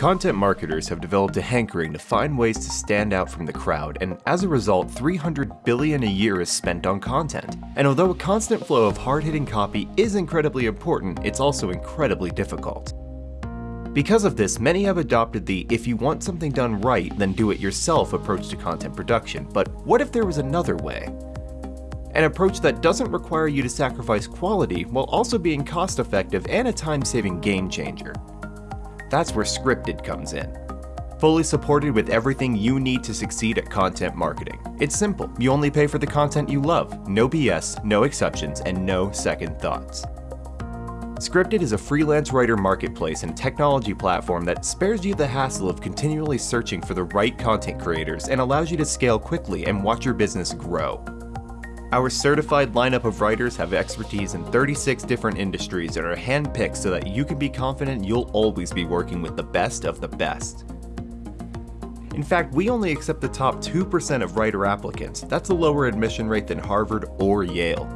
Content marketers have developed a hankering to find ways to stand out from the crowd, and as a result, 300 billion a year is spent on content. And although a constant flow of hard-hitting copy is incredibly important, it's also incredibly difficult. Because of this, many have adopted the if you want something done right, then do it yourself approach to content production. But what if there was another way? An approach that doesn't require you to sacrifice quality while also being cost effective and a time-saving game changer. That's where Scripted comes in. Fully supported with everything you need to succeed at content marketing. It's simple, you only pay for the content you love, no BS, no exceptions, and no second thoughts. Scripted is a freelance writer marketplace and technology platform that spares you the hassle of continually searching for the right content creators and allows you to scale quickly and watch your business grow. Our certified lineup of writers have expertise in 36 different industries and are handpicked so that you can be confident you'll always be working with the best of the best. In fact, we only accept the top 2% of writer applicants. That's a lower admission rate than Harvard or Yale.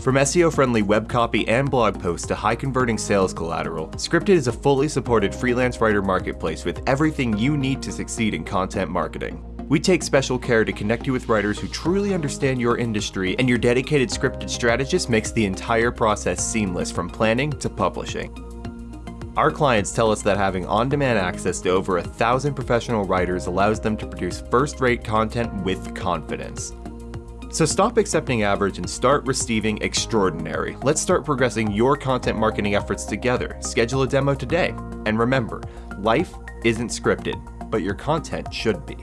From SEO-friendly web copy and blog posts to high-converting sales collateral, Scripted is a fully supported freelance writer marketplace with everything you need to succeed in content marketing. We take special care to connect you with writers who truly understand your industry, and your dedicated scripted strategist makes the entire process seamless from planning to publishing. Our clients tell us that having on-demand access to over a thousand professional writers allows them to produce first-rate content with confidence. So stop accepting average and start receiving extraordinary. Let's start progressing your content marketing efforts together. Schedule a demo today. And remember, life isn't scripted, but your content should be.